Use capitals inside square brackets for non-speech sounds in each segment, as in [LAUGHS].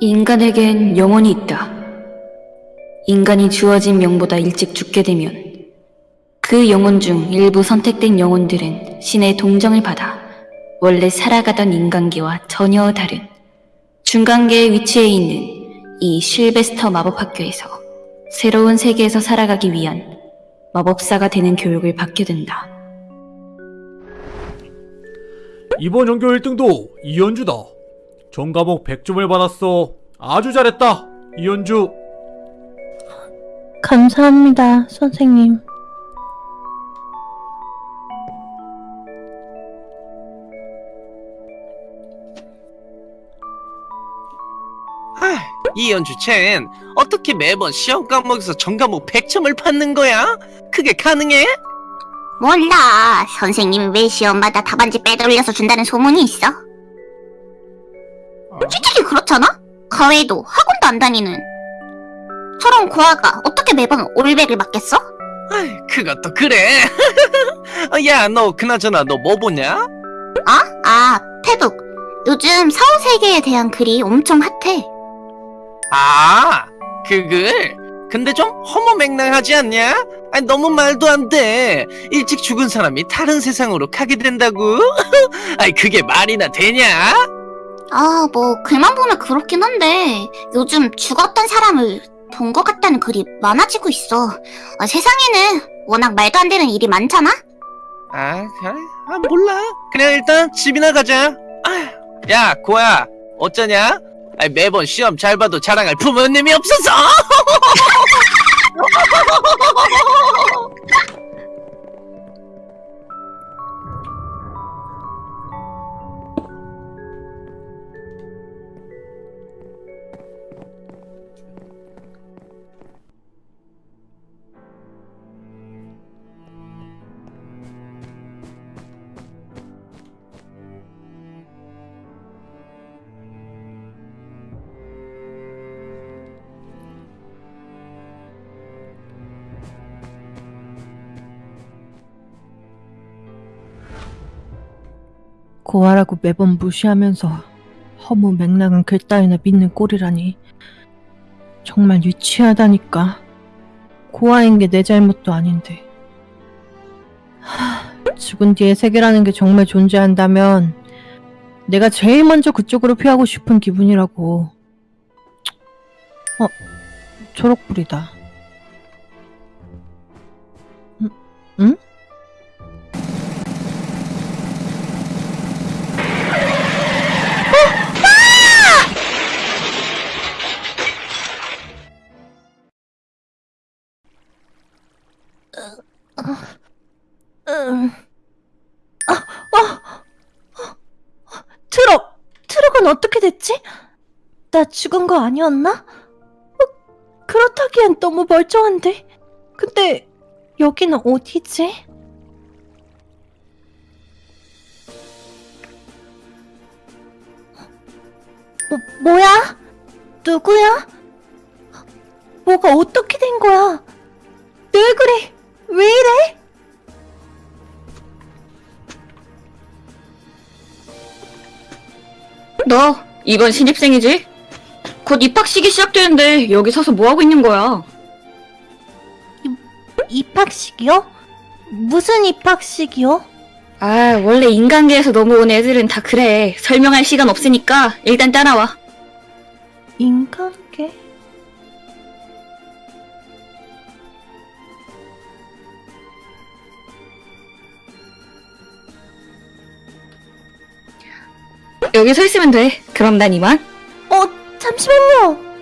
인간에겐 영혼이 있다. 인간이 주어진 명보다 일찍 죽게 되면 그 영혼 중 일부 선택된 영혼들은 신의 동정을 받아 원래 살아가던 인간계와 전혀 다른 중간계에 위치해 있는 이 실베스터 마법학교에서 새로운 세계에서 살아가기 위한 마법사가 되는 교육을 받게 된다. 이번 연교 1등도 이현주다. 전 과목 100점을 받았어. 아주 잘했다. 이현주. 감사합니다, 선생님. 아, 이연주 쟨 어떻게 매번 시험 과목에서 전 과목 100점을 받는 거야? 그게 가능해? 몰라. 선생님이 왜 시험마다 답안지 빼돌려서 준다는 소문이 있어? 솔직히 그렇잖아? 가외도 학원도 안 다니는. 저런 고아가 어떻게 매번 올백을 맞겠어? 아이, 그것도 그래. 어, [LAUGHS] 야, 너 그나저나 너 뭐 보냐? 아? 아, 페북. 요즘 사후세계에 대한 글이 엄청 핫해. 아, 그 글? 근데 좀 허무맹랑하지 않냐? 아니, 너무 말도 안 돼. 일찍 죽은 사람이 다른 세상으로 가게 된다고? [LAUGHS] 아이, 그게 말이나 되냐? 아, 뭐 글만 보면 그렇긴 한데 요즘 죽었던 사람을 본 것 같다는 글이 많아지고 있어. 아, 세상에는 워낙 말도 안 되는 일이 많잖아? 아, 그래? 아, 몰라. 그냥 일단 집이나 가자. 아, 야, 고야, 어쩌냐? 아니, 매번 시험 잘 봐도 자랑할 부모님이 없어서! [LAUGHS] 고아라고 매번 무시하면서 허무 맹랑한 글 따위나 믿는 꼴이라니. 정말 유치하다니까. 고아인 게 내 잘못도 아닌데. 하, 죽은 뒤에 세계라는 게 정말 존재한다면 내가 제일 먼저 그쪽으로 피하고 싶은 기분이라고. 어, 초록불이다. 응? 응? 됐지? 나 죽은 거 아니었나? 어, 그렇다기엔 너무 멀쩡한데. 근데 여기는 어디지? 뭐, 뭐야? 누구야? 뭐가 어떻게 된 거야? 왜 그래? 왜 이래? 너 이번 신입생이지? 곧 입학식이 시작되는데 여기 서서 뭐 하고 있는 거야? 입학식이요? 무슨 입학식이요? 아, 원래 인간계에서 넘어온 애들은 다 그래. 설명할 시간 없으니까 일단 따라와. 인간 여기 서 있으면 돼. 그럼 난 이만. 어, 잠시만요.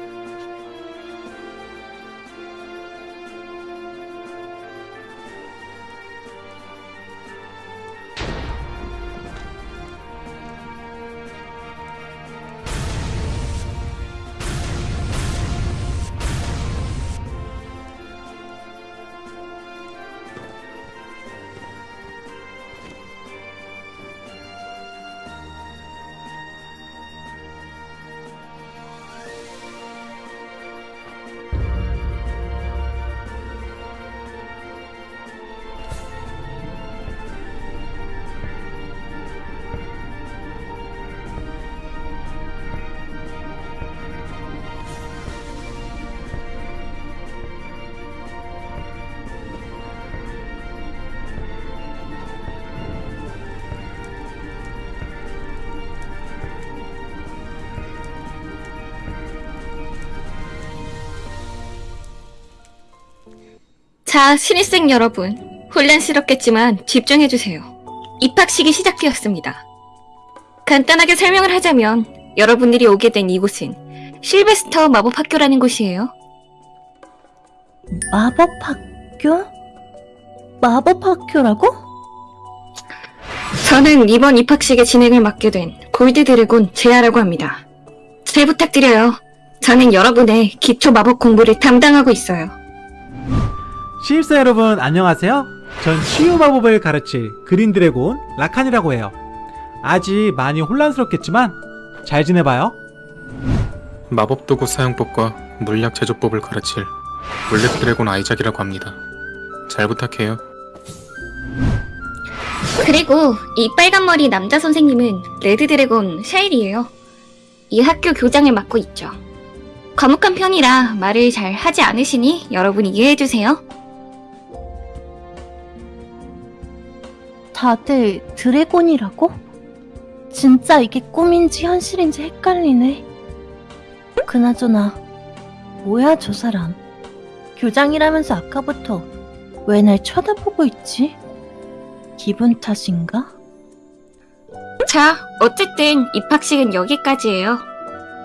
자, 신입생 여러분. 혼란스럽겠지만 집중해주세요. 입학식이 시작되었습니다. 간단하게 설명을 하자면 여러분들이 오게 된 이곳은 실베스터 마법학교라는 곳이에요. 마법학교? 마법학교라고? 저는 이번 입학식의 진행을 맡게 된 골드 드래곤 제아라고 합니다. 잘 부탁드려요. 저는 여러분의 기초 마법 공부를 담당하고 있어요. 신입생 여러분 안녕하세요. 전 치유 마법을 가르칠 green dragon 라칸이라고 해요. 아직 많이 혼란스럽겠지만 잘 지내봐요. 마법 도구 사용법과 물약 제조법을 가르칠 black dragon 아이작이라고 합니다. 잘 부탁해요. 그리고 이 빨간 머리 남자 선생님은 red dragon 샤일이에요. 이 학교 교장을 맡고 있죠. 과묵한 편이라 말을 잘 하지 않으시니 여러분 이해해주세요. 다들 드래곤이라고? 진짜 이게 꿈인지 현실인지 헷갈리네. 그나저나, 뭐야 저 사람. 교장이라면서 아까부터 왜 날 쳐다보고 있지? 기분 탓인가? 자, 어쨌든 입학식은 여기까지예요.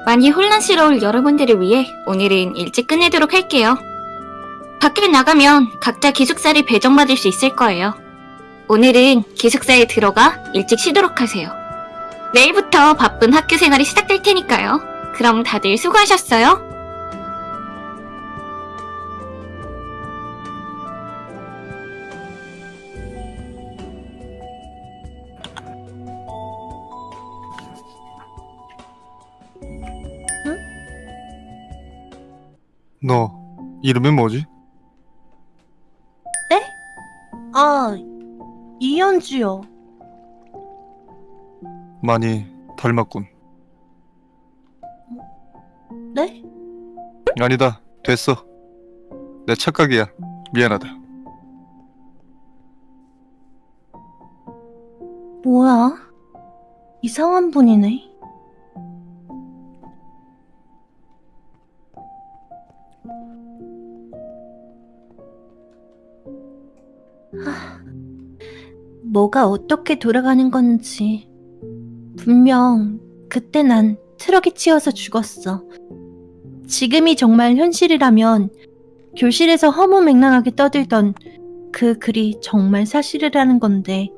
많이 혼란스러울 여러분들을 위해 오늘은 일찍 끝내도록 할게요. 밖에 나가면 각자 기숙사를 배정받을 수 있을 거예요. 오늘은 기숙사에 들어가 일찍 쉬도록 하세요. 내일부터 바쁜 학교 생활이 시작될 테니까요. 그럼 다들 수고하셨어요. 너 이름이 뭐지? 아, 이현주요. 많이 닮았군. 네? 아니다. 됐어. 내 착각이야. 미안하다. 뭐야? 이상한 분이네. 하, 뭐가 어떻게 돌아가는 건지. 분명 그때 난 트럭이 치여서 죽었어. 지금이 정말 현실이라면 교실에서 허무맹랑하게 떠들던 그 글이 정말 사실이라는 건데.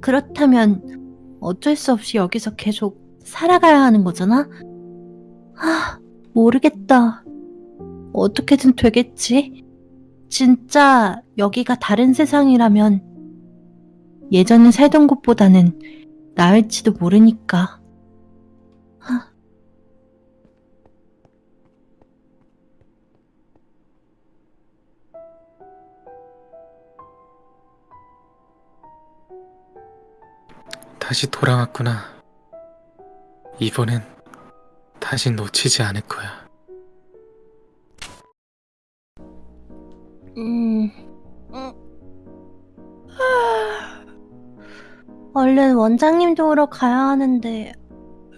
그렇다면 어쩔 수 없이 여기서 계속 살아가야 하는 거잖아? 아, 모르겠다. 어떻게든 되겠지? 진짜 여기가 다른 세상이라면 예전에 살던 곳보다는 나을지도 모르니까. 하. 다시 돌아왔구나. 이번엔 다시 놓치지 않을 거야. 음. 음. 하. 얼른 원장님 도우러 가야 하는데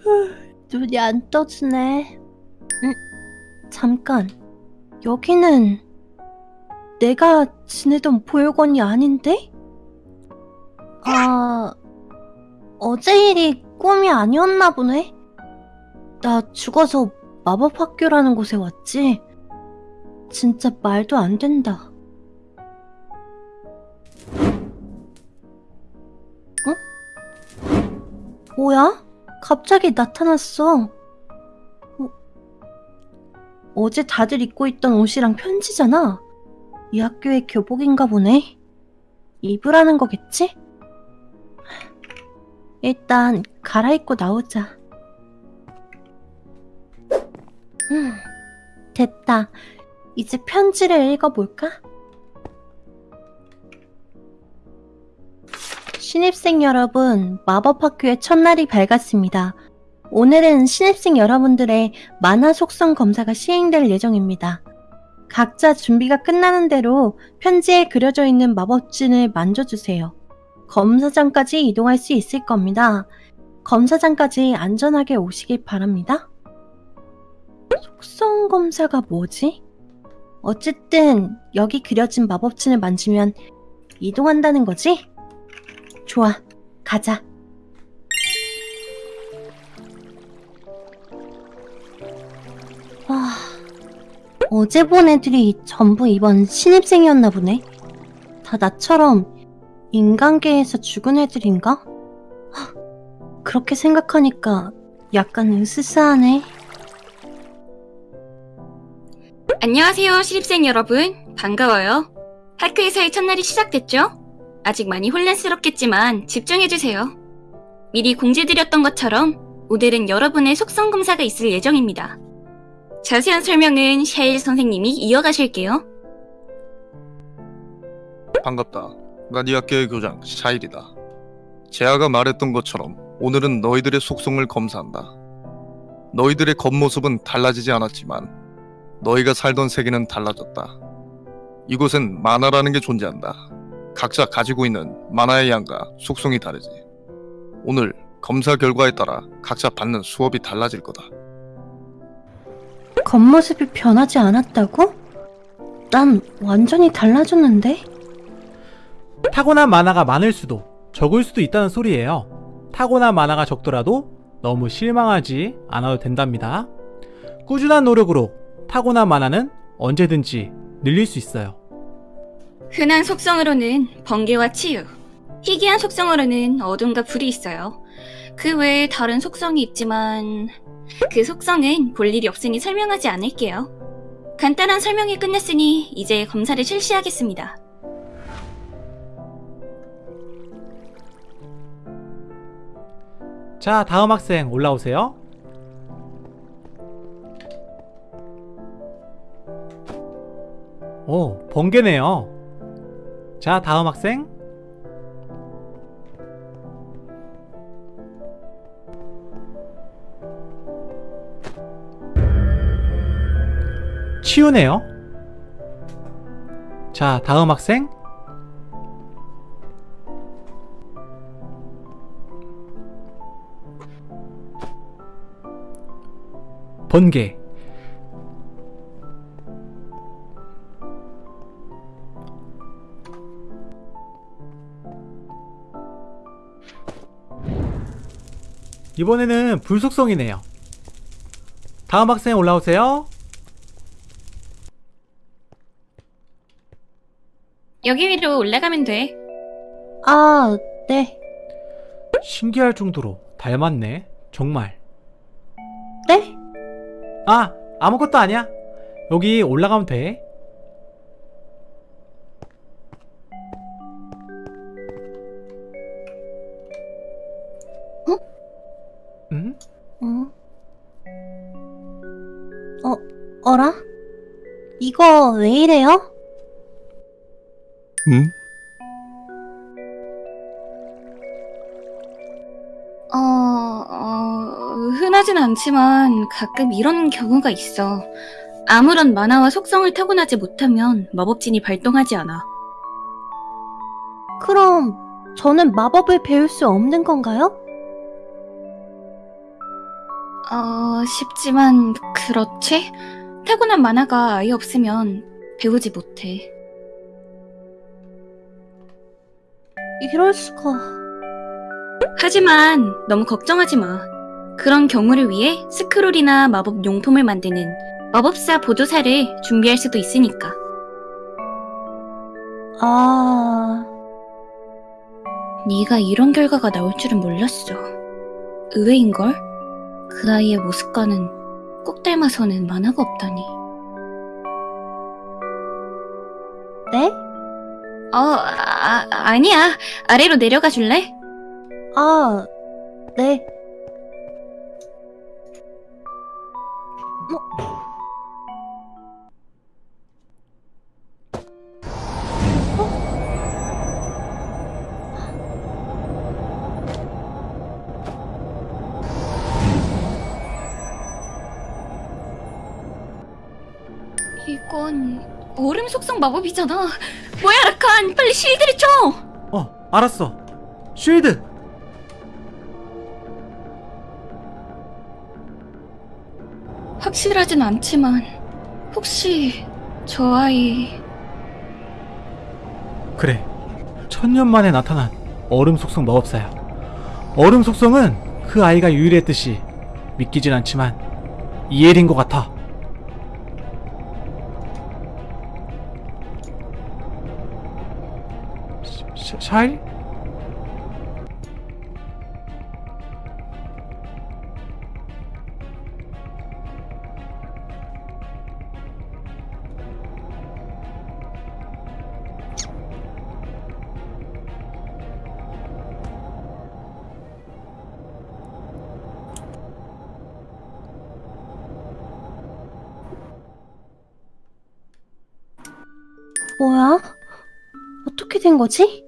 후, 눈이 안 떠지네. 음, 잠깐. 여기는 내가 지내던 보육원이 아닌데? 아, 어제 일이 꿈이 아니었나 보네? 나 죽어서 마법학교라는 곳에 왔지? 진짜 말도 안 된다. 뭐야? 갑자기 나타났어. 어? 어제 다들 입고 있던 옷이랑 편지잖아. 이 학교의 교복인가 보네. 입으라는 거겠지? 일단 갈아입고 나오자. 음, 됐다. 이제 편지를 읽어볼까? 신입생 여러분, 마법학교의 첫날이 밝았습니다. 오늘은 신입생 여러분들의 만화 속성 검사가 시행될 예정입니다. 각자 준비가 끝나는 대로 편지에 그려져 있는 마법진을 만져주세요. 검사장까지 이동할 수 있을 겁니다. 검사장까지 안전하게 오시길 바랍니다. 속성 검사가 뭐지? 어쨌든 여기 그려진 마법진을 만지면 이동한다는 거지? 좋아, 가자. 와, 어제 본 애들이 전부 이번 신입생이었나 보네. 다 나처럼 인간계에서 죽은 애들인가? 하, 그렇게 생각하니까 약간 으스스하네. 안녕하세요, 신입생 여러분. 반가워요. 하크에서의 첫날이 시작됐죠? 아직 많이 혼란스럽겠지만 집중해주세요. 미리 공지드렸던 것처럼 오늘은 여러분의 속성 검사가 있을 예정입니다. 자세한 설명은 샤일 선생님이 이어가실게요. 반갑다. 난이 학교의 교장 샤일이다. 제아가 말했던 것처럼 오늘은 너희들의 속성을 검사한다. 너희들의 겉모습은 달라지지 않았지만 너희가 살던 세계는 달라졌다. 이곳엔 만화라는 게 존재한다. 각자 가지고 있는 만화의 양과 속성이 다르지. 오늘 검사 결과에 따라 각자 받는 수업이 달라질 거다. 겉모습이 변하지 않았다고? 난 완전히 달라졌는데? 타고난 만화가 많을 수도 적을 수도 있다는 소리예요. 타고난 만화가 적더라도 너무 실망하지 않아도 된답니다. 꾸준한 노력으로 타고난 만화는 언제든지 늘릴 수 있어요. 흔한 속성으로는 번개와 치유, 희귀한 속성으로는 어둠과 불이 있어요. 그 외에 다른 속성이 있지만 그 속성은 볼 일이 없으니 설명하지 않을게요. 간단한 설명이 끝났으니 이제 검사를 실시하겠습니다. 자, 다음 학생 올라오세요. 오, 번개네요. 자, 다음 학생. 치우네요. 자, 다음 학생. 번개. 이번에는 불속성이네요. 다음 학생 올라오세요. 여기 위로 올라가면 돼. 아, 네. 신기할 정도로 닮았네. 정말. 네? 아, 아무것도 아니야. 여기 올라가면 돼. 어, 어라? 이거 왜 이래요? 응? 어, 어, 흔하진 않지만 가끔 이런 경우가 있어. 아무런 만화와 속성을 타고나지 못하면 마법진이 발동하지 않아. 그럼 저는 마법을 배울 수 없는 건가요? 어, 쉽지만 그렇지? 타고난 만화가 아예 없으면 배우지 못해. 이럴 수가. 하지만 너무 걱정하지 마. 그런 경우를 위해 스크롤이나 마법 용품을 만드는 마법사 보조사를 준비할 수도 있으니까. 아, 네가 이런 결과가 나올 줄은 몰랐어. 의외인걸? 그 아이의 모습과는 꼭 닮아서는 만화가 없다니. 네? 어, 아, 아니야. 아래로 내려가 줄래? 아, 네. 이 마법이잖아. 뭐야, 라칸! 빨리 실드를 쳐! 어, 알았어. 쉴드. 확실하진 않지만 혹시 저 아이 그래. 천년 만에 나타난 얼음 속성 마법사야. 얼음 속성은 그 아이가 유일했듯이 믿기진 않지만 이엘인 것 같아. 샤, 샤일? 뭐야? 어떻게 된 거지?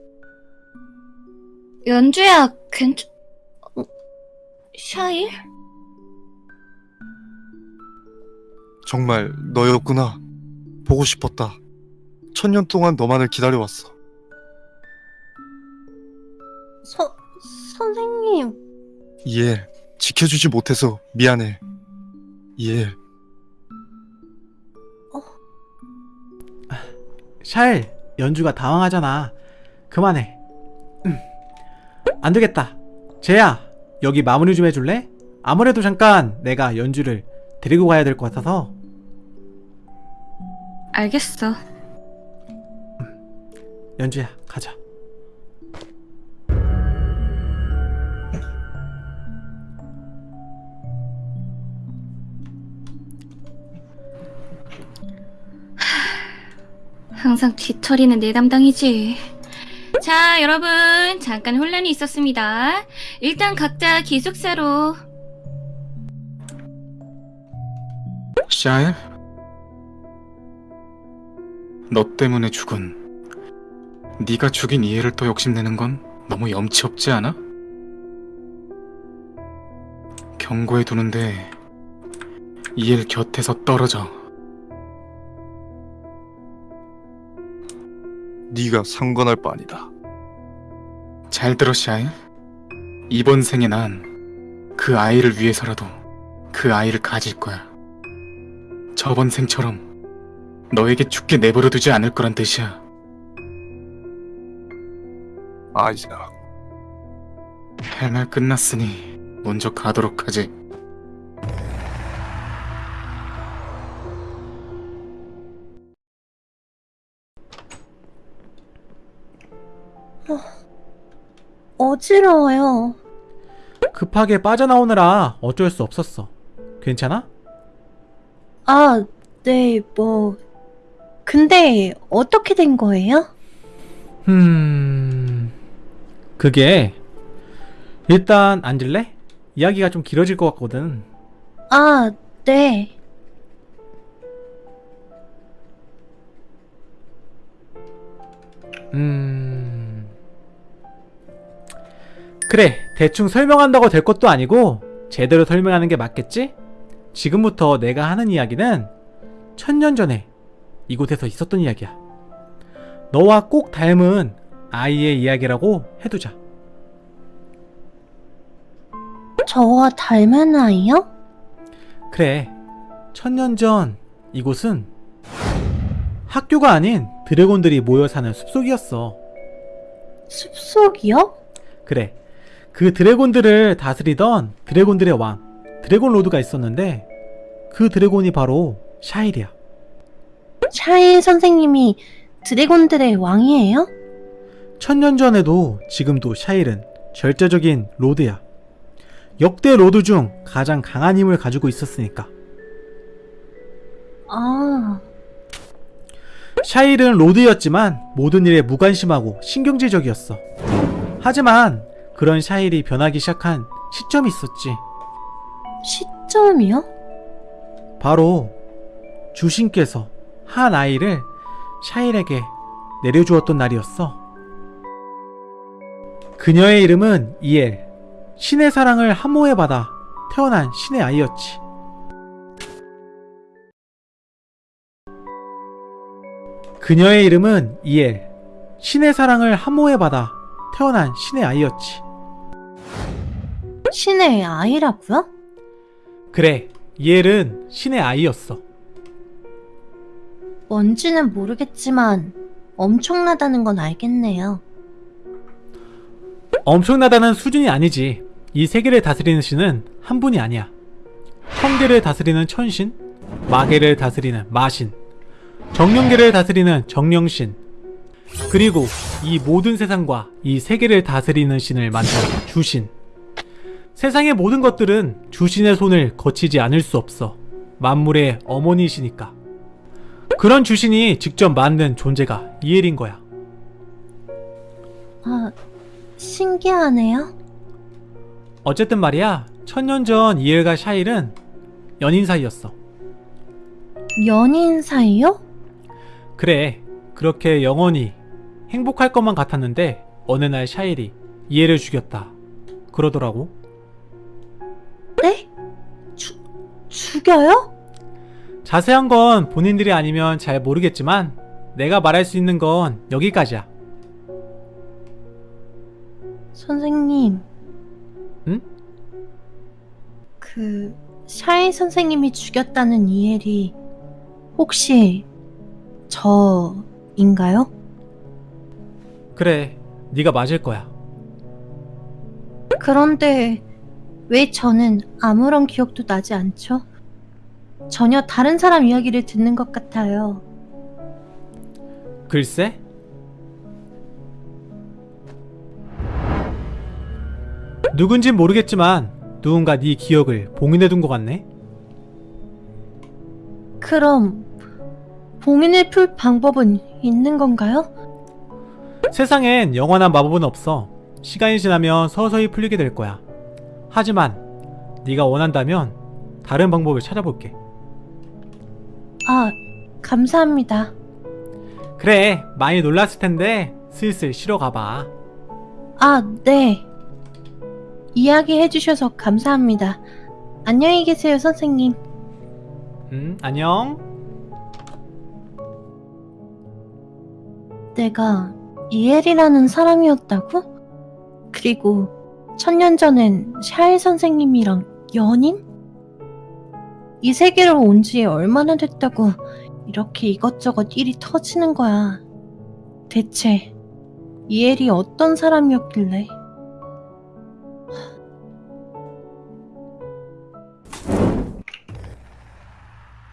연주야 괜찮... 어, 샤일? 정말 너였구나. 보고 싶었다. 천년 동안 너만을 기다려왔어. 서, 선생님. 이엘, 지켜주지 못해서 미안해. 이엘, 샤일, 연주가 당황하잖아. 그만해. 음. 안 되겠다. 쟤야, 여기 마무리 좀 해줄래? 아무래도 잠깐 내가 연주를 데리고 가야 될 것 같아서. 알겠어. 연주야, 가자. 항상 뒤처리는 내 담당이지. 자, 여러분, 잠깐 혼란이 있었습니다. 일단 각자 기숙사로. 샤일? 너 때문에 죽은 네가 죽인 이해를 또 욕심내는 건 너무 염치 없지 않아? 경고해 두는데 이엘 곁에서 떨어져 네가 상관할 바 아니다. 잘 들어 샤일 이번 생에 난 그 아이를 위해서라도 그 아이를 가질 거야. 저번 생처럼 너에게 죽게 내버려 두지 않을 거란 뜻이야. 아이작, 할 말 끝났으니 먼저 가도록 하지 어지러워요. 급하게 빠져나오느라 어쩔 수 없었어. 괜찮아? 아, 네, 뭐. 근데 어떻게 된 거예요? 음... 그게... 일단 앉을래? 이야기가 좀 길어질 것 같거든. 아, 네. 음... 그래, 대충 설명한다고 될 것도 아니고 제대로 설명하는 게 맞겠지? 지금부터 내가 하는 이야기는 천년 전에 이곳에서 있었던 이야기야. 너와 꼭 닮은 아이의 이야기라고 해두자. 저와 닮은 아이요? 그래, 천년 전 이곳은 학교가 아닌 드래곤들이 모여 사는 숲속이었어. 숲속이요? 그래. 그 드래곤들을 다스리던 드래곤들의 왕, dragon lord가 있었는데 그 dragon이 바로 샤일이야. 샤일 선생님이 dragon들의 왕이에요? 천년 전에도 지금도 샤일은 절대적인 lord야. 역대 lord 중 가장 강한 힘을 가지고 있었으니까. 아, 샤일은 lord였지만 모든 일에 무관심하고 신경질적이었어. 하지만 그런 샤일이 변하기 시작한 시점이 있었지. 시점이요? 바로 주신께서 한 아이를 샤일에게 내려주었던 날이었어. 그녀의 이름은 이엘. 신의 사랑을 함호해 받아 태어난 신의 아이였지. 그녀의 이름은 이엘. 신의 사랑을 함호해 받아 태어난 신의 아이였지. 신의 아이라고요? 그래, 이엘은 신의 아이였어. 뭔지는 모르겠지만 엄청나다는 건 알겠네요. 엄청나다는 수준이 아니지. 이 세계를 다스리는 신은 한 분이 아니야. 천계를 다스리는 천신, 마계를 다스리는 마신, 정령계를 다스리는 정령신, 그리고 이 모든 세상과 이 세계를 다스리는 신을 만든 주신. 세상의 모든 것들은 주신의 손을 거치지 않을 수 없어. 만물의 어머니시니까. 그런 주신이 직접 만든 존재가 이엘인 거야. 아, 신기하네요. 어쨌든 말이야, 천년 전 이엘과 샤일은 연인 사이였어. 연인 사이요? 그래, 그렇게 영원히 행복할 것만 같았는데 어느 날 샤일이 이엘을 죽였다. 그러더라고. 네? 죽, 죽여요? 자세한 건 본인들이 아니면 잘 모르겠지만 내가 말할 수 있는 건 여기까지야. 선생님. 응? 그, 샤이 선생님이 죽였다는 이엘이 혹시 저인가요? 그래, 네가 맞을 거야. 그런데 왜 저는 아무런 기억도 나지 않죠? 전혀 다른 사람 이야기를 듣는 것 같아요. 글쎄? 누군진 모르겠지만 누군가 네 기억을 봉인해둔 것 같네? 그럼 봉인을 풀 방법은 있는 건가요? 세상엔 영원한 마법은 없어. 시간이 지나면 서서히 풀리게 될 거야. 하지만 네가 원한다면 다른 방법을 찾아볼게. 아, 감사합니다. 그래, 많이 놀랐을 텐데 슬슬 쉬러 가봐. 아, 네. 이야기 해주셔서 감사합니다. 안녕히 계세요, 선생님. 음, 안녕. 내가 이엘이라는 사람이었다고? 그리고 천년 전엔 샤일 선생님이랑 연인? 이 세계로 온 지 얼마나 됐다고 이렇게 이것저것 일이 터지는 거야. 대체 이엘이 어떤 사람이었길래?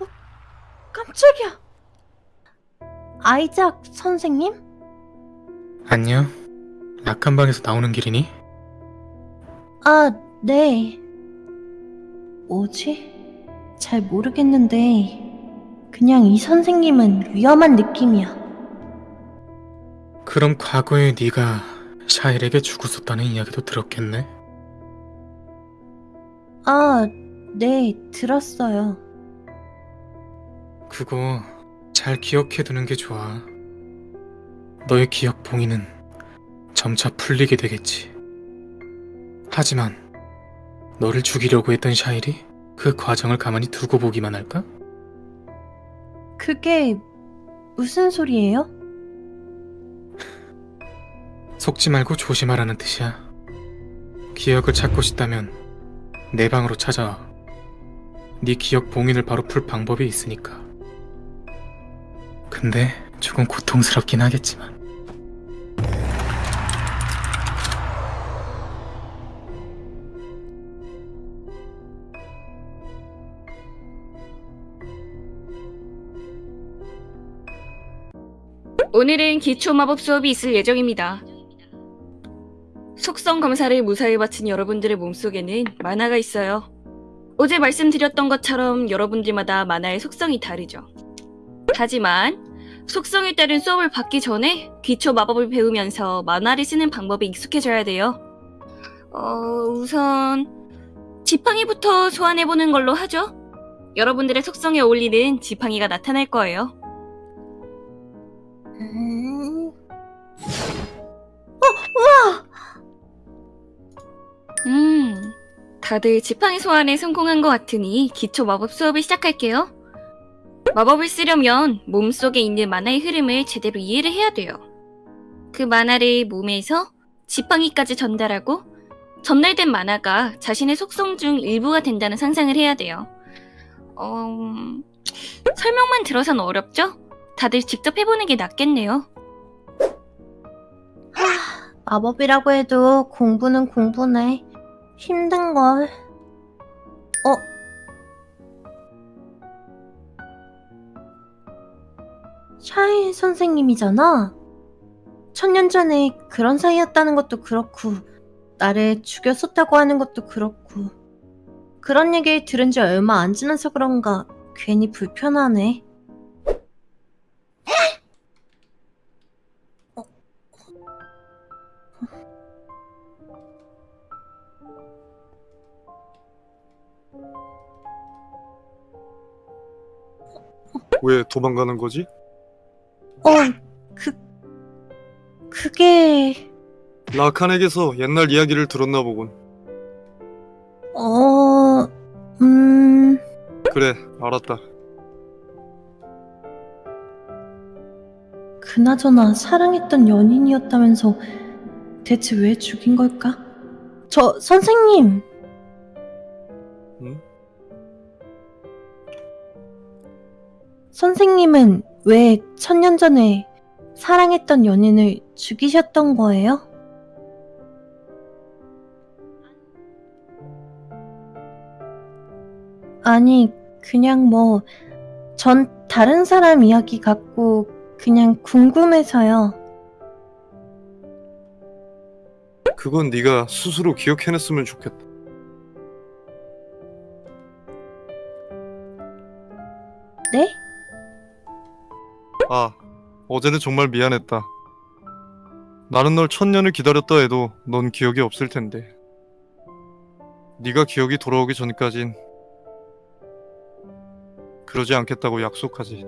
어, 깜짝이야. 아이작 선생님? 안녕? 약한 방에서 나오는 길이니? 아, 네. 뭐지? 잘 모르겠는데, 그냥 이 선생님은 위험한 느낌이야. 그럼 과거에 네가 샤일에게 죽었었다는 이야기도 들었겠네? 아, 네, 들었어요. 그거 잘 기억해두는 게 좋아. 너의 기억 봉인은 점차 풀리게 되겠지. 하지만 너를 죽이려고 했던 샤일이 그 과정을 가만히 두고 보기만 할까? 그게 무슨 소리예요? 속지 말고 조심하라는 뜻이야. 기억을 찾고 싶다면 내 방으로 찾아와. 네 기억 봉인을 바로 풀 방법이 있으니까. 근데 조금 고통스럽긴 하겠지만. 오늘은 기초 마법 수업이 있을 예정입니다. 속성 검사를 무사히 마친 여러분들의 몸속에는 만화가 있어요. 어제 말씀드렸던 것처럼 여러분들마다 만화의 속성이 다르죠. 하지만 속성에 따른 수업을 받기 전에 기초 마법을 배우면서 만화를 쓰는 방법에 익숙해져야 돼요. 어, 우선 지팡이부터 소환해보는 걸로 하죠. 여러분들의 속성에 어울리는 지팡이가 나타날 거예요. 음, 다들 지팡이 소환에 성공한 것 같으니 기초 마법 수업을 시작할게요. 마법을 쓰려면 몸속에 있는 만화의 흐름을 제대로 이해를 해야 돼요. 그 만화를 몸에서 지팡이까지 전달하고 전달된 만화가 자신의 속성 중 일부가 된다는 상상을 해야 돼요. 어... 설명만 들어선 어렵죠? 다들 직접 해보는 게 낫겠네요. 마법이라고 해도 공부는 공부네. 힘든걸. 어? 샤이 선생님이잖아? 천년 전에 그런 사이였다는 것도 그렇고, 나를 죽였었다고 하는 것도 그렇고, 그런 얘기 들은 지 얼마 안 지나서 그런가 괜히 불편하네. 왜 도망가는 거지? 어, 그, 그게, 라칸에게서 옛날 이야기를 들었나 보군. 어, 음, 그래, 알았다. 그나저나 사랑했던 연인이었다면서 대체 왜 죽인 걸까? 저, 선생님! 응? 선생님은 왜 천년 전에 사랑했던 연인을 죽이셨던 거예요? 아니, 그냥 뭐, 전 다른 사람 이야기 같고 그냥 궁금해서요. 그건 네가 스스로 기억해냈으면 좋겠다. 네? 아, 어제는 정말 미안했다. 나는 널 천년을 기다렸다 해도 넌 기억이 없을 텐데. 네가 기억이 돌아오기 전까진 그러지 않겠다고 약속하지.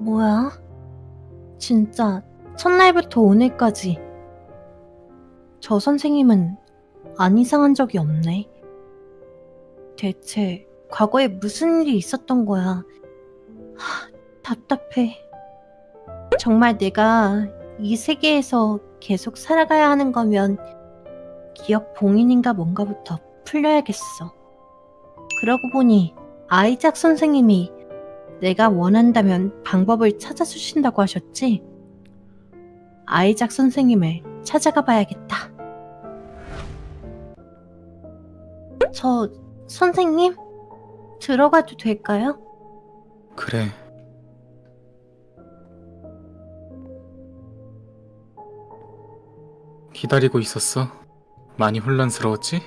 뭐야? 진짜 첫날부터 오늘까지 저 선생님은 안 이상한 적이 없네. 대체 과거에 무슨 일이 있었던 거야? 하, 답답해. 정말 내가 이 세계에서 계속 살아가야 하는 거면 기억 봉인인가 뭔가부터 풀려야겠어. 그러고 보니 아이작 선생님이 내가 원한다면 방법을 찾아주신다고 하셨지? 아이작 선생님을 찾아가 봐야겠다. 저, 선생님? 들어가도 될까요? 그래. 기다리고 있었어? 많이 혼란스러웠지?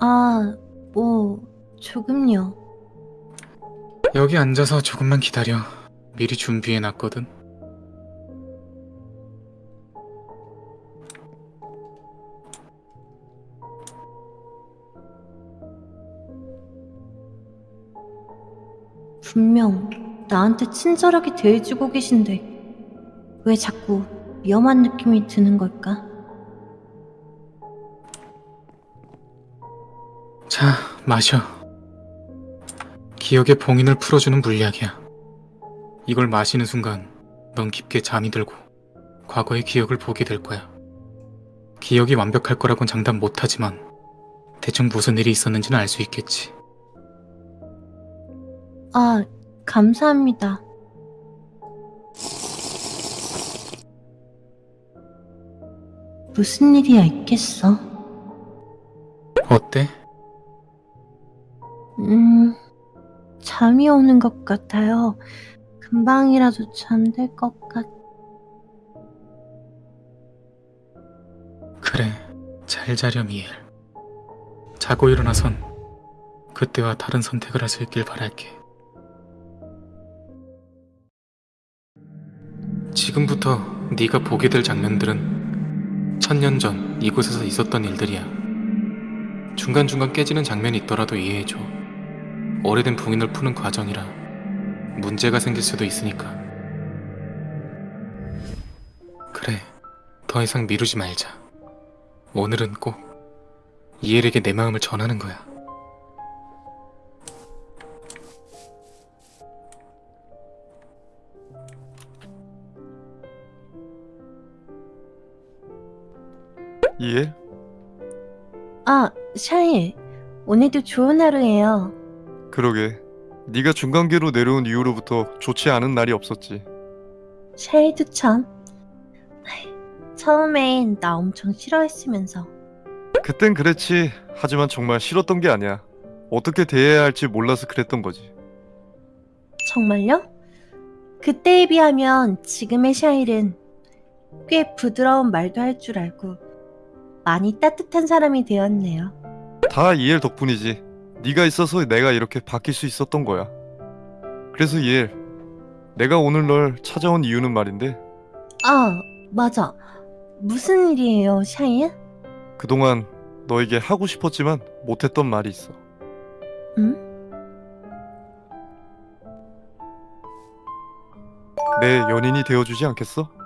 아, 뭐, 조금요. 여기 앉아서 조금만 기다려. 미리 준비해 놨거든. 분명 나한테 친절하게 대해주고 계신데 왜 자꾸 위험한 느낌이 드는 걸까? 자, 마셔. 기억의 봉인을 풀어주는 물약이야. 이걸 마시는 순간 넌 깊게 잠이 들고 과거의 기억을 보게 될 거야. 기억이 완벽할 거라곤 장담 못하지만 대충 무슨 일이 있었는지는 알 수 있겠지. 아, 감사합니다. 무슨 일이야 있겠어? 어때? 음, 잠이 오는 것 같아요. 금방이라도 잠들 것 같... 그래, 잘 자렴 이엘. 자고 일어나선 그때와 다른 선택을 할 수 있길 바랄게. 지금부터 네가 보게 될 장면들은 천년 전 이곳에서 있었던 일들이야. 중간중간 깨지는 장면이 있더라도 이해해줘. 오래된 봉인을 푸는 과정이라 문제가 생길 수도 있으니까. 그래, 더 이상 미루지 말자. 오늘은 꼭 이엘에게 내 마음을 전하는 거야. 이해? 아, 샤일. 오늘도 좋은 하루예요. 그러게. 네가 중간계로 내려온 이후로부터 좋지 않은 날이 없었지. 쉐이드 참. 아이, 처음엔 나 엄청 싫어했으면서. 그땐 그랬지. 하지만 정말 싫었던 게 아니야. 어떻게 대해야 할지 몰라서 그랬던 거지. 정말요? 그때에 비하면 지금의 샤일은 꽤 부드러운 말도 할 줄 알고 많이 따뜻한 사람이 되었네요. 다 이엘 덕분이지. 네가 있어서 내가 이렇게 바뀔 수 있었던 거야. 그래서 이엘, 내가 오늘 널 찾아온 이유는 말인데 아, 맞아. 무슨 일이에요, 샤일? 그동안 너에게 하고 싶었지만 못했던 말이 있어. 응? 내 연인이 되어주지 않겠어? 어?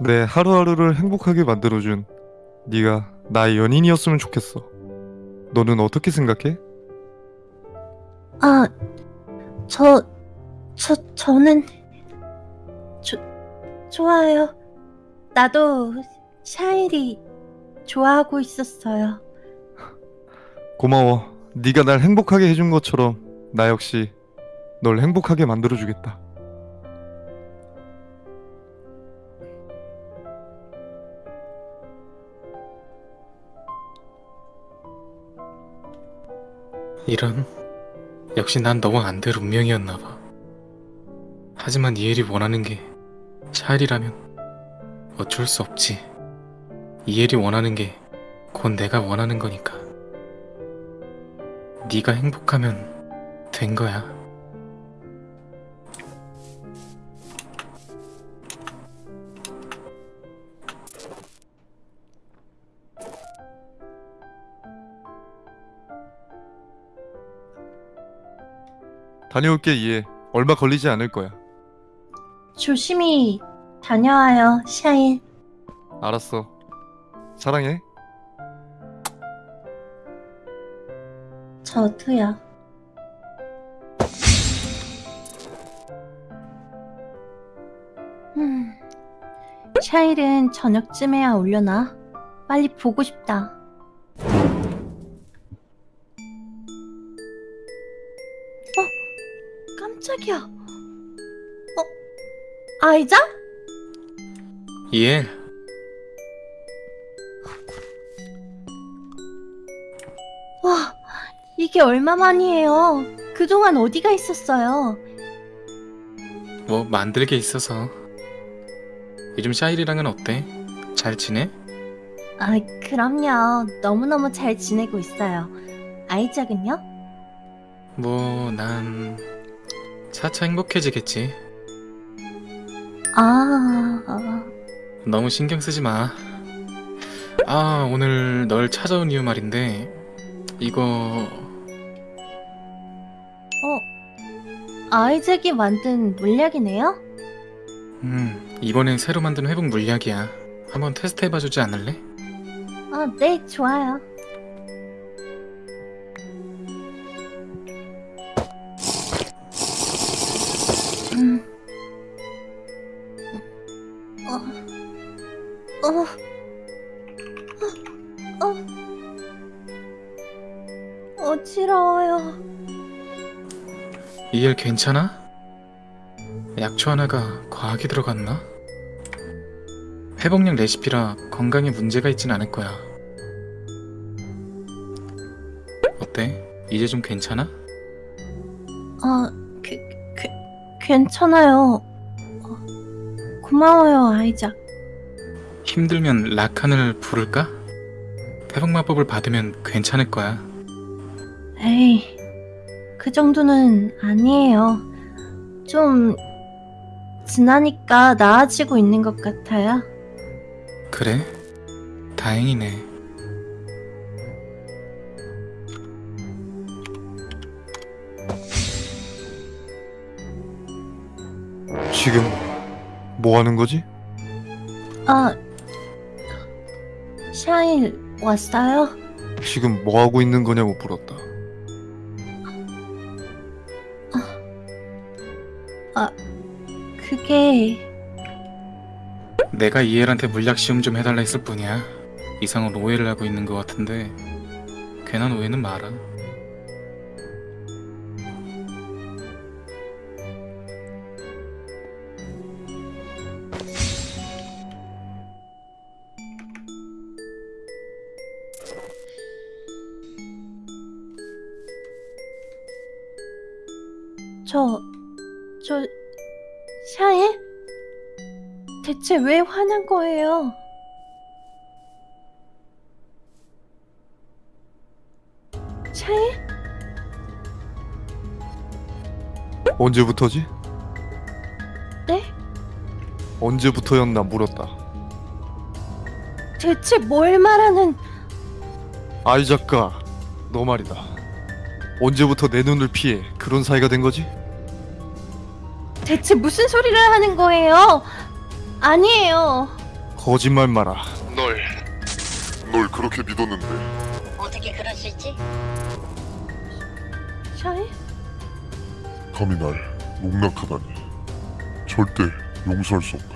내 하루하루를 행복하게 만들어준 네가 나의 연인이었으면 좋겠어. 너는 어떻게 생각해? 아, 저, 저, 저는, 조, 좋아요. 나도 샤일이 좋아하고 있었어요. 고마워. 네가 날 행복하게 해준 것처럼 나 역시 널 행복하게 만들어주겠다. 이런 역시 난 너와 안될 운명이었나 봐. 하지만 이엘이 원하는 게 샤일이라면 어쩔 수 없지. 이엘이 원하는 게 곧 내가 원하는 거니까. 네가 행복하면 된 거야. 다녀올게 이해. 얼마 걸리지 않을 거야. 조심히 다녀와요, 샤일. 알았어. 사랑해. 저도요. 음, 샤일은 저녁쯤에야 올려나? 빨리 보고 싶다. 아이자? 이엘, 와, 이게 얼마만이에요. 그동안 어디가 있었어요? 뭐 만들 게 있어서. 요즘 샤일이랑은 어때? 잘 지내? 아, 그럼요. 너무너무 잘 지내고 있어요. 아이작은요? 뭐 난 차차 행복해지겠지. 아, 아, 너무 신경 쓰지 마. 아, 오늘 널 찾아온 이유 말인데, 이거, 어, 아이작이 만든 물약이네요? 음, 이번엔 새로 만든 회복 물약이야. 한번 테스트 해봐주지 않을래? 아, 네, 좋아요. 괜찮아? 약초 하나가 과하게 들어갔나? 회복약 레시피라 건강에 문제가 있진 않을 거야. 어때? 이제 좀 괜찮아? 아, 그, 그, 괜찮아요. 어, 고마워요, 아이작. 힘들면 라칸을 부를까? 회복 마법을 받으면 괜찮을 거야. 에이, 그 정도는 아니에요. 좀, 지나니까 나아지고 있는 것 같아요. 그래? 다행이네. 지금 뭐 하는 거지? 아, 샤일, 왔어요? 지금 뭐 하고 있는 거냐고 물었다. 그게, 내가 이엘한테 물약 시험 좀 해달라 했을 뿐이야. 이상한 오해를 하고 있는 것 같은데 괜한 오해는 마라. 대체 왜 화난 거예요? 샤에? 언제부터지? 네? 언제부터였나 물었다. 대체 뭘 말하는, 아이 작가, 너 말이다. 언제부터 내 눈을 피해 그런 사이가 된 거지? 대체 무슨 소리를 하는 거예요? 아니에요. 거짓말 마라. 널, 널 그렇게 믿었는데 어떻게 그럴 수 있지? 샤에? 감히 날 농락하다니 절대 용서할 수 없다.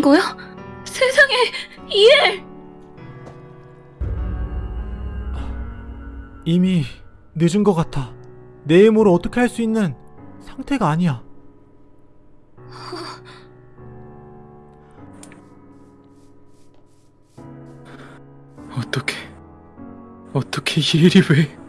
된 거야? 세상에 이엘 이미 늦은 것 같아. 내 힘으로 어떻게 할 수 있는 상태가 아니야. 어떻게 어떻게 이 일이 왜?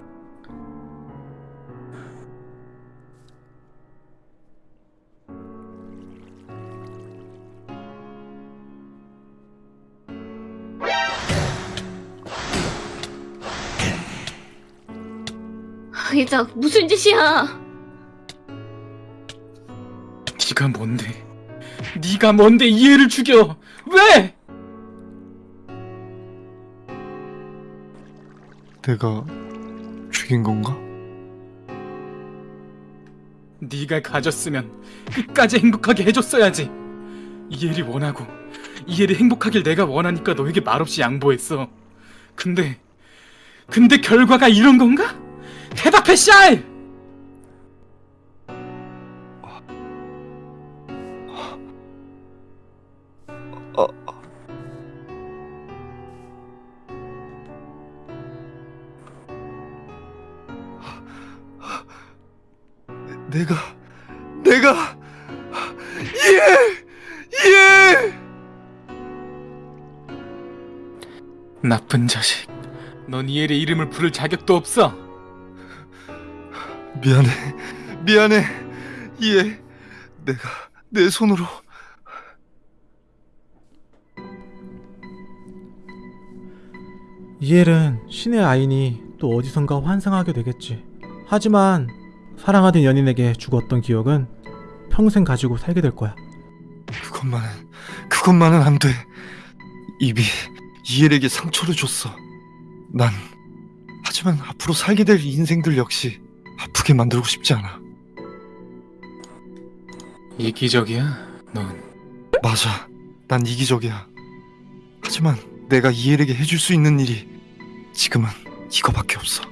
이작 무슨 짓이야? 네가 뭔데? 네가 뭔데 이해를 죽여? 왜? 내가 죽인 건가? 네가 가졌으면 끝까지 행복하게 해줬어야지. 이해를 원하고 이해를 행복하길 내가 원하니까 너에게 말없이 양보했어. 근데 근데 결과가 이런 건가? 대답해 샤이! 내가 내가 예! 예! 나쁜 자식. 넌 이엘의 이름을 부를 자격도 없어. 미안해 미안해 예 내가 내 손으로 이엘은 신의 아이니 또 어디선가 환상하게 되겠지. 하지만 사랑하던 연인에게 죽었던 기억은 평생 가지고 살게 될 거야. 그것만은 그것만은 안 돼. 입이 이엘에게 상처를 줬어. 난 하지만 앞으로 살게 될 인생들 역시 아프게 만들고 싶지 않아. 이기적이야. 넌 맞아. 난 이기적이야. 하지만 내가 이엘에게 해줄 수 있는 일이 지금은 이거밖에 없어.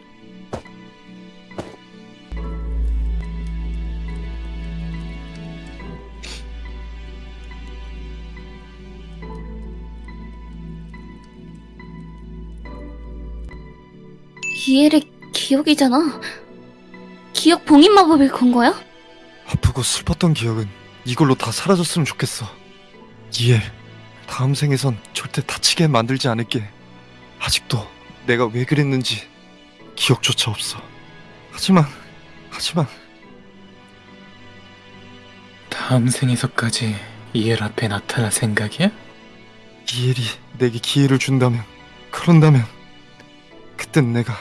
이엘의 기억이잖아. 기억 봉인 마법을 건 거야? 아프고 슬펐던 기억은 이걸로 다 사라졌으면 좋겠어. 이엘, 다음 생에선 절대 다치게 만들지 않을게. 아직도 내가 왜 그랬는지 기억조차 없어. 하지만, 하지만 다음 생에서까지 이엘 앞에 나타날 생각이야? 이엘이 내게 기회를 준다면, 그런다면 그땐 내가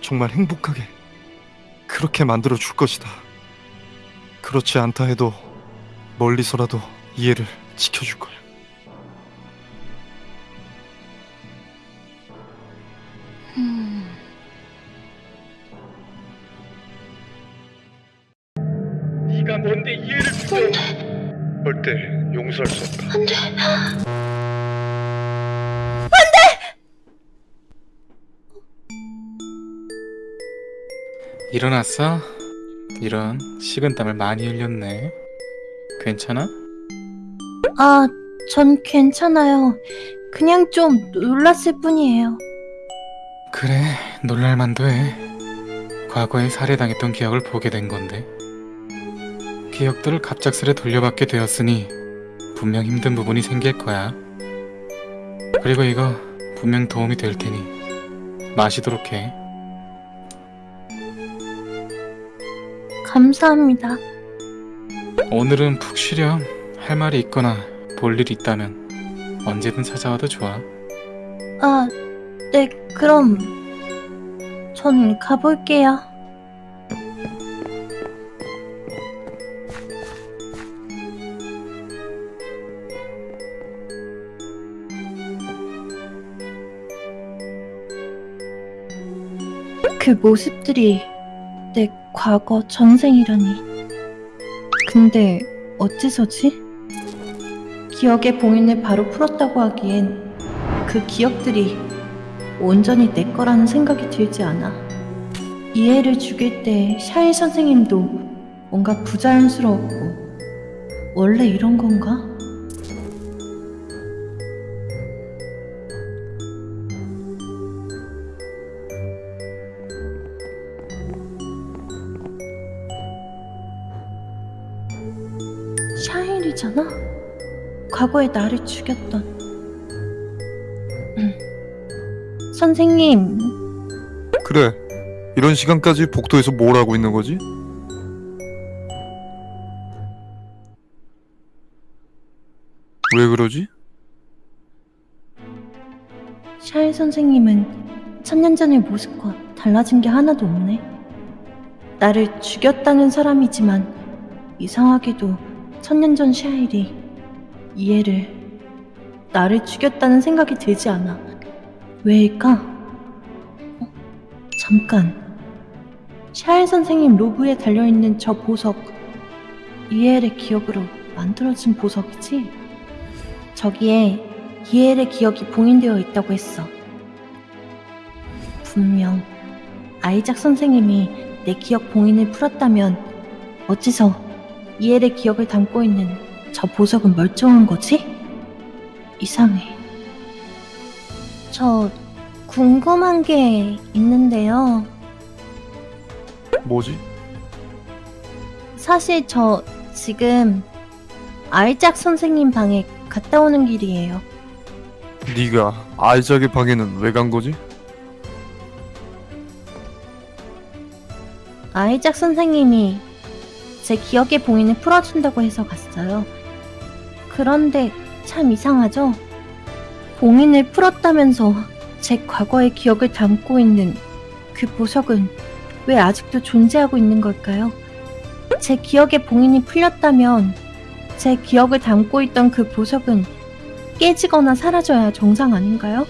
정말 행복하게 그렇게 만들어 줄 것이다. 그렇지 않다 해도 멀리서라도 이해를 지켜줄 거야. 일어났어? 이런 식은땀을 많이 흘렸네. 괜찮아? 아, 전 괜찮아요. 그냥 좀 놀랐을 뿐이에요. 그래, 놀랄만도 해. 과거에 살해당했던 기억을 보게 된 건데. 기억들을 갑작스레 돌려받게 되었으니 분명 힘든 부분이 생길 거야. 그리고 이거 분명 도움이 될 테니 마시도록 해. 감사합니다. 오늘은 푹 쉬렴. 할 말이 있거나 볼 일이 있다면 언제든 찾아와도 좋아. 아, 네, 그럼 전 가볼게요. 그 모습들이 내 과거 전생이라니. 근데 어째서지? 기억의 봉인을 바로 풀었다고 하기엔 그 기억들이 온전히 내 거라는 생각이 들지 않아. 이해를 죽일 때 샤이 선생님도 뭔가 부자연스러웠고, 원래 이런 건가? 과거에 나를 죽였던. 음. 선생님, 그래. 이런 시간까지 복도에서 뭘 하고 있는 거지? 왜 그러지? 샤일 선생님은 천년 전의 모습과 달라진 게 하나도 없네. 나를 죽였다는 사람이지만 이상하게도 천년 전 샤일이 이해를 나를 죽였다는 생각이 들지 않아. 왜일까? 어? 잠깐. 샤일 선생님 로브에 달려있는 저 보석 이엘의 기억으로 만들어진 보석이지? 저기에 이엘의 기억이 봉인되어 있다고 했어. 분명 아이작 선생님이 내 기억 봉인을 풀었다면 어째서 이엘의 기억을 담고 있는 저 보석은 멀쩡한 거지? 이상해. 저 궁금한 게 있는데요. 뭐지? 사실 저 지금 아이작 선생님 방에 갔다 오는 길이에요. 네가 아이작의 방에는 왜 간 거지? 아이작 선생님이 제 기억의 봉인을 풀어준다고 해서 갔어요. 그런데 참 이상하죠? 봉인을 풀었다면서 제 과거의 기억을 담고 있는 그 보석은 왜 아직도 존재하고 있는 걸까요? 제 기억의 봉인이 풀렸다면 제 기억을 담고 있던 그 보석은 깨지거나 사라져야 정상 아닌가요?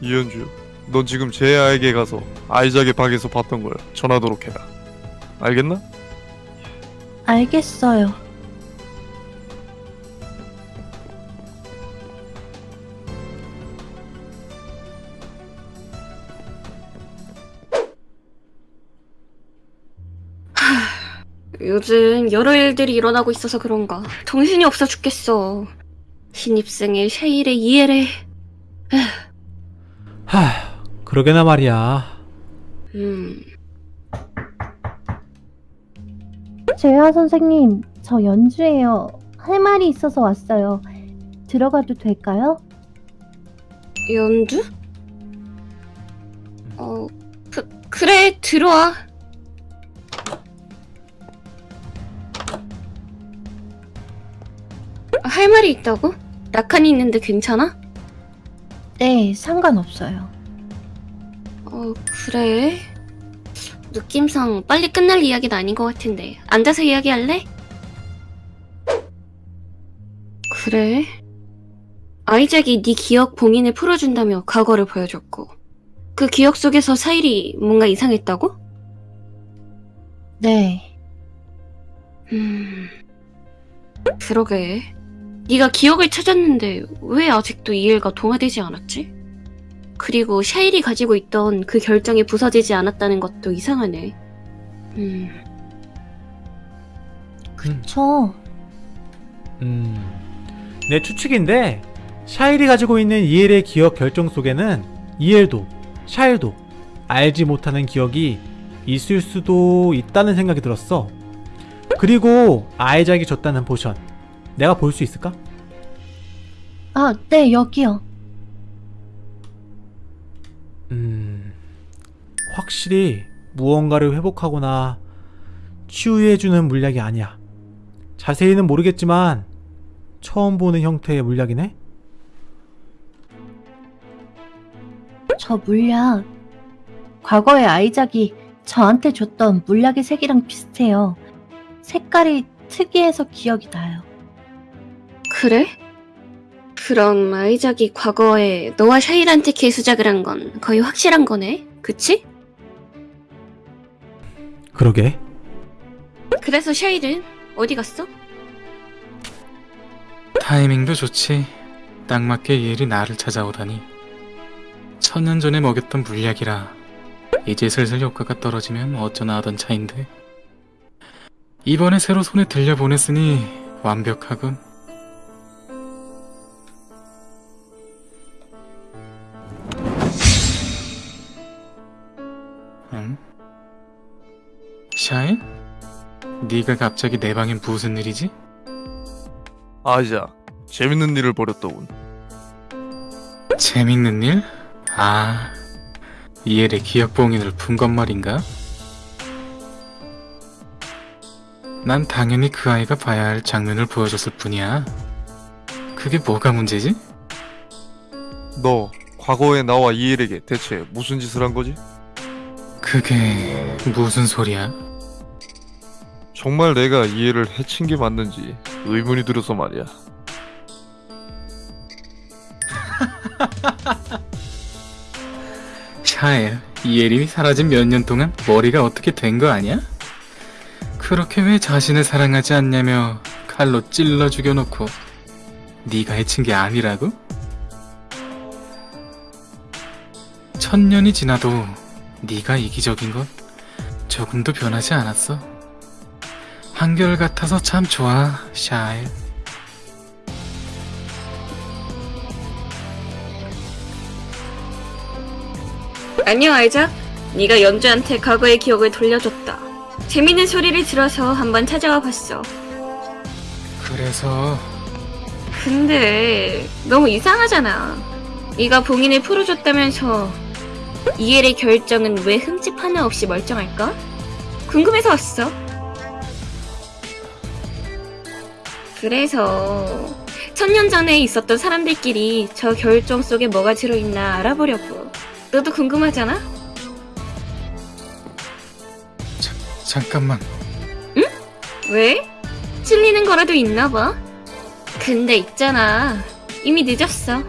이현주, 넌 지금 제아에게 가서 아이작의 방에서 봤던 걸 전하도록 해라. 알겠나? 알겠어요. [SIGHS] 요즘 여러 일들이 일어나고 있어서 그런가 정신이 없어 죽겠어. 신입생의 쉐일의 이해를 [SIGHS] 하, 그러게나 말이야. 음 재하 선생님, 저 연주예요. 할 말이 있어서 왔어요. 들어가도 될까요? 연주? 어 그, 그래 들어와. 할 말이 있다고? 낙한이 있는데 괜찮아? 네, 상관없어요. 어, 그래. 느낌상 빨리 끝날 이야기는 아닌 것 같은데. 앉아서 이야기할래? 그래. 아이작이 네 기억 봉인을 풀어준다며 과거를 보여줬고. 그 기억 속에서 사일이 뭔가 이상했다고? 네. 음... 그러게. 네가 기억을 찾았는데 왜 아직도 이해가 동화되지 않았지? 그리고 샤일이 가지고 있던 그 결정이 부서지지 않았다는 것도 이상하네. 음... 저, 음, 내 추측인데 샤일이 가지고 있는 이엘의 기억 결정 속에는 이엘도 샤일도 알지 못하는 기억이 있을 수도 있다는 생각이 들었어. 그리고 아이작이 줬다는 potion 내가 볼 수 있을까? 아, 네, 여기요. 음, 확실히 무언가를 회복하거나 치유해주는 물약이 아니야. 자세히는 모르겠지만 처음 보는 형태의 물약이네. 저 물약. 과거에 아이작이 저한테 줬던 물약의 색이랑 비슷해요. 색깔이 특이해서 기억이 나요. 그래? 그럼 아이작이 과거에 너와 샤일한테 개수작을 한 건 거의 확실한 거네? 그치? 그러게. 그래서 샤일은 어디 갔어? 타이밍도 좋지. 딱 맞게 이엘이 나를 찾아오다니. 천년 전에 먹였던 물약이라 이제 슬슬 효과가 떨어지면 어쩌나 하던 차인데. 이번에 새로 손에 들려보냈으니 완벽하군. 샤인? 네가 갑자기 내 방엔 무슨 일이지? 아이작, 재밌는 일을 벌였더군. 재밌는 일? 아, 이엘의 기억 봉인을 푼 것 말인가? 난 당연히 그 아이가 봐야 할 장면을 보여줬을 뿐이야. 그게 뭐가 문제지? 너 과거에 나와 이엘에게 대체 무슨 짓을 한 거지? 그게 무슨 소리야? 정말 내가 이엘을 해친 게 맞는지 의문이 들어서 말이야. [LAUGHS] 샤엘, 이엘이 사라진 몇 년 동안 머리가 어떻게 된 거 아니야? 그렇게 왜 자신을 사랑하지 않냐며 칼로 찔러 죽여놓고 네가 해친 게 아니라고? 천년이 지나도 네가 이기적인 건 조금도 변하지 않았어. 한결같아서 참 좋아, 샤엘. 안녕 아이작. 네가 연주한테 과거의 기억을 돌려줬다. 재밌는 소리를 들어서 한번 찾아와 봤어. 그래서 근데 너무 이상하잖아. 네가 봉인을 풀어줬다면서 이엘의 결정은 왜 흠집 하나 없이 멀쩡할까? 궁금해서 왔어. 그래서 천년 전에 있었던 사람들끼리 저 결정 속에 뭐가 들어있나 알아보려고. 너도 궁금하잖아? 잠깐만. 왜? 찔리는 거라도 있나 봐. 근데 있잖아. 이미 늦었어.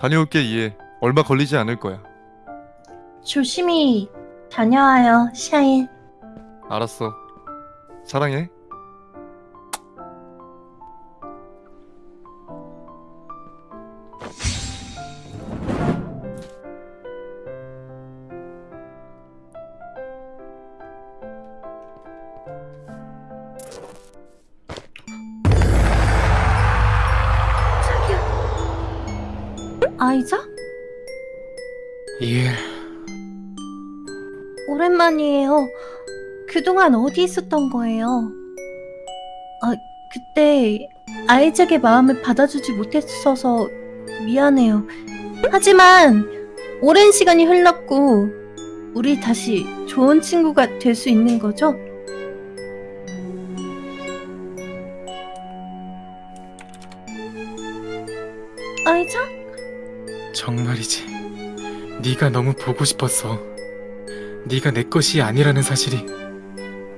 다녀올게 이엘. 얼마 걸리지 않을 거야. 조심히 다녀와요, 샤일. 알았어. 사랑해. 아이작? 이엘, 오랜만이에요. 그동안 어디 있었던 거예요? 아, 그때 아이작의 마음을 받아주지 못했어서 미안해요. 하지만 오랜 시간이 흘렀고 우리 다시 좋은 친구가 될 수 있는 거죠? 아이작? 정말이지. 네가 너무 보고 싶었어. 네가 내 것이 아니라는 사실이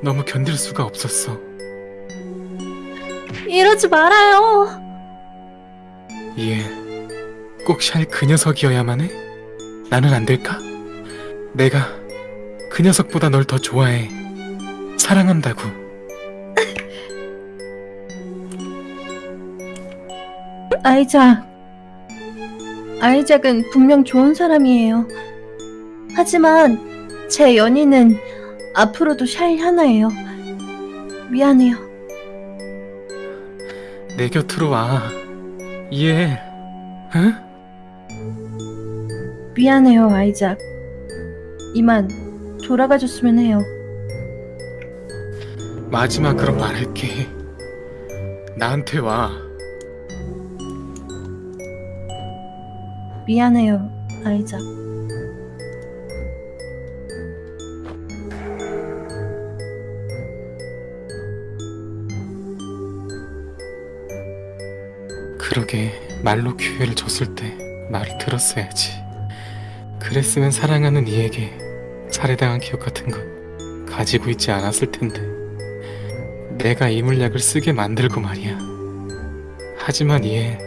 너무 견딜 수가 없었어. 이러지 말아요. 이엘, 꼭 샤일 그 녀석이어야만 해? 나는 안 될까? 내가 그 녀석보다 널 더 좋아해. 사랑한다고. [LAUGHS] 아이작. 아이작은 분명 좋은 사람이에요. 하지만 제 연인은 앞으로도 샤일 하나예요. 미안해요. 내 곁으로 와. 이해해. 응? 미안해요, 아이작. 이만 돌아가 줬으면 해요. 마지막으로 말할게. 나한테 와. 미안해요, 아이작. 그러게 말로 기회를 줬을 때 말을 들었어야지. 그랬으면 사랑하는 이에게 살해당한 기억 같은 건 가지고 있지 않았을 텐데. 내가 이 물약을 쓰게 만들고 말이야. 하지만 이해.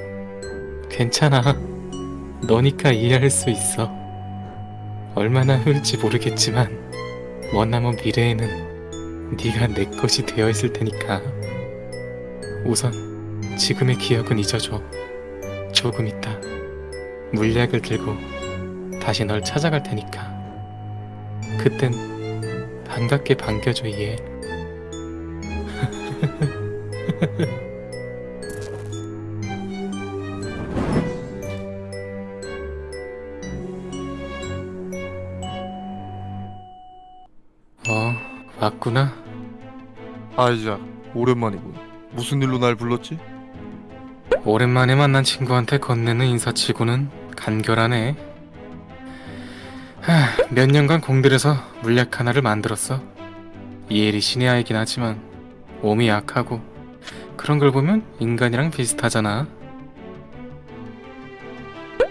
괜찮아. 너니까 이해할 수 있어. 얼마나 흘지 모르겠지만 머나먼 미래에는 네가 내 것이 되어 있을 테니까. 우선 지금의 기억은 잊어줘. 조금 있다. 물약을 들고 다시 널 찾아갈 테니까. 그땐 반갑게 반겨줘, 얘. [LAUGHS] 어, 왔구나. 아이작, 오랜만이군. 무슨 일로 날 불렀지? 오랜만에 만난 친구한테 건네는 인사치고는 간결하네. 하, 몇 년간 공들여서 물약 하나를 만들었어. 이엘이 신의 아이긴 하지만 몸이 약하고 그런 걸 보면 인간이랑 비슷하잖아.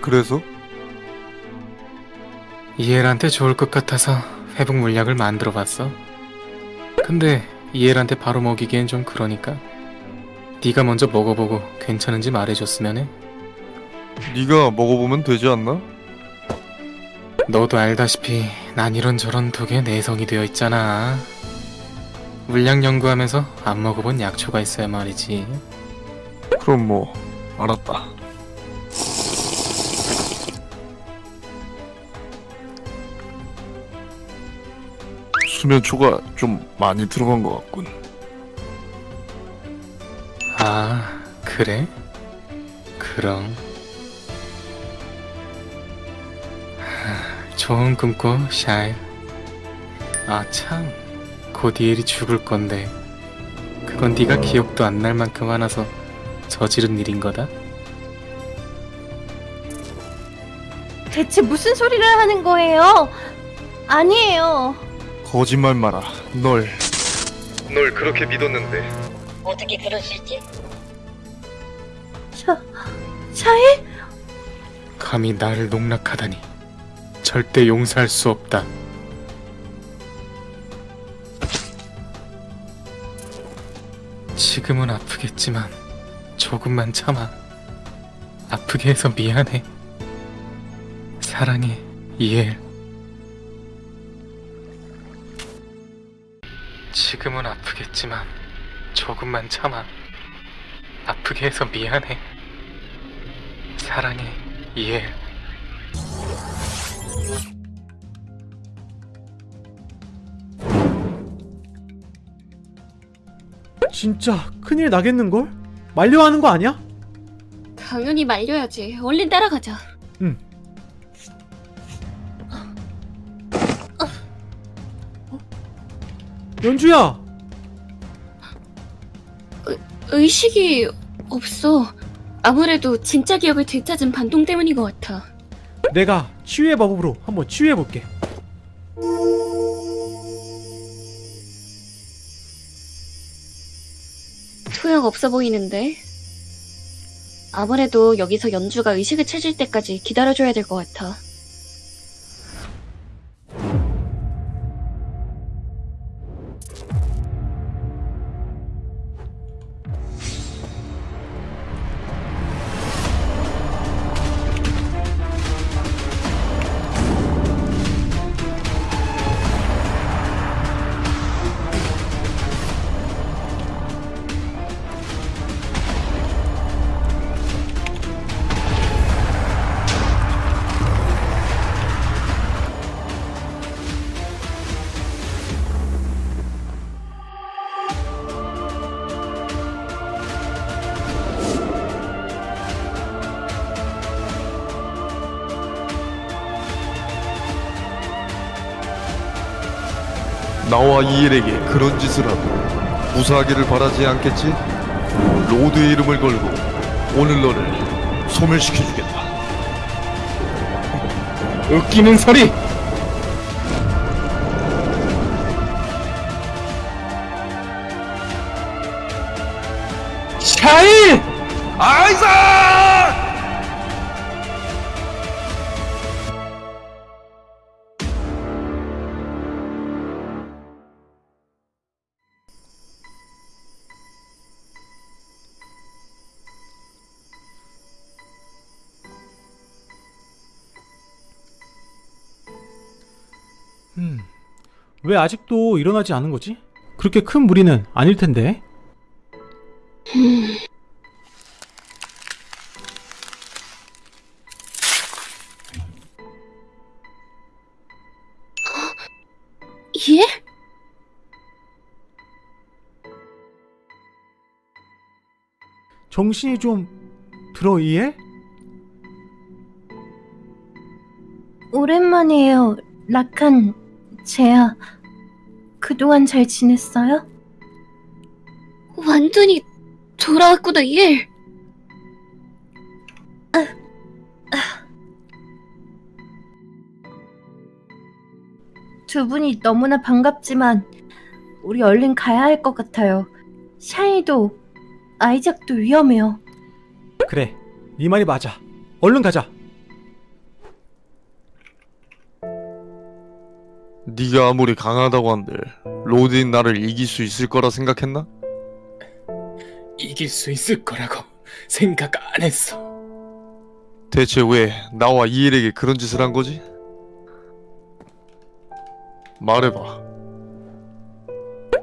그래서? 이엘한테 좋을 것 같아서 회복 물약을 만들어 봤어. 근데 이엘한테 바로 먹이기엔 좀 그러니까 네가 먼저 먹어보고 괜찮은지 말해줬으면 해. 네가 먹어보면 되지 않나? 너도 알다시피 난 이런저런 독에 내성이 되어 있잖아. 물약 연구하면서 안 먹어본 약초가 있어야 말이지. 그럼 뭐 알았다. 수면 초가 좀 많이 들어간 것 같군. 아, 그래? 그럼. 하, 좋은 꿈꿔, 샤일. 아, 참. 곧 이엘이 죽을 건데. 그건 네가 기억도 안 날 만큼 화나서 저지른 일인 거다? 대체 무슨 소리를 하는 거예요? 아니에요. 거짓말 마라. 널. 널 그렇게 믿었는데. 어떻게 그럴 수 있지? 샤, 샤일? 감히 나를 농락하다니. 절대 용서할 수 없다. 지금은 아프겠지만 조금만 참아. 아프게 해서 미안해. 사랑해, 이엘. 지금은 아프겠지만 조금만 참아. 아프게 해서 미안해. 사랑해, 이엘. 진짜 큰일 나겠는걸? 말려하는 거 아니야? 당연히 말려야지. 얼른 따라가자. 연주야! 의식이 없어. 아무래도 진짜 기억을 되찾은 반동 때문인 것 같아. 내가 치유의 마법으로 한번 치유해볼게. 소용 없어 보이는데. 아무래도 여기서 연주가 의식을 찾을 때까지 기다려줘야 될 것 같아. 나와 이엘에게 그런 짓을 하고 무사하기를 바라지 않겠지? 로드의 이름을 걸고 오늘 너를 소멸시켜주겠다. 웃기는 소리! 왜 아직도 일어나지 않은 거지? 그렇게 큰 무리는 아닐 텐데. 예? 정신이 좀 들어 이해? 오랜만이에요, 라칸, 제야. 그동안 잘 지냈어요? 완전히 돌아왔구나, 예. 두 분이 너무나 반갑지만 우리 얼른 가야 할 것 같아요. 샤이도 아이작도 위험해요. 그래, 네 말이 맞아. 얼른 가자. 네가 아무리 강하다고 한들 로드인 나를 이길 수 있을 거라 생각했나? 이길 수 있을 거라고 생각 안 했어. 대체 왜 나와 이엘에게 그런 짓을 한 거지? 말해봐.